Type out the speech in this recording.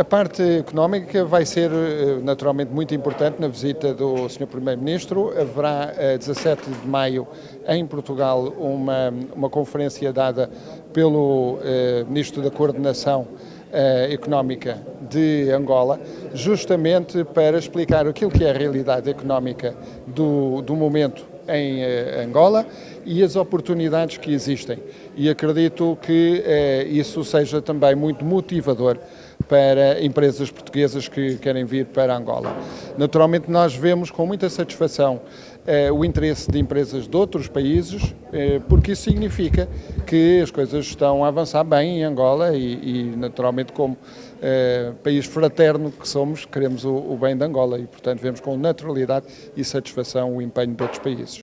A parte económica vai ser eh, naturalmente muito importante na visita do Sr. Primeiro-Ministro. Haverá a 17 de maio em Portugal uma, uma conferência dada pelo eh, Ministro da Coordenação eh, Económica de Angola, justamente para explicar aquilo que é a realidade económica do, do momento em eh, Angola e as oportunidades que existem. E acredito que eh, isso seja também muito motivador para empresas portuguesas que querem vir para Angola. Naturalmente, nós vemos com muita satisfação eh, o interesse de empresas de outros países, eh, porque isso significa que as coisas estão a avançar bem em Angola e, e naturalmente, como eh, país fraterno que somos, queremos o, o bem de Angola e, portanto, vemos com naturalidade e satisfação o empenho de outros países.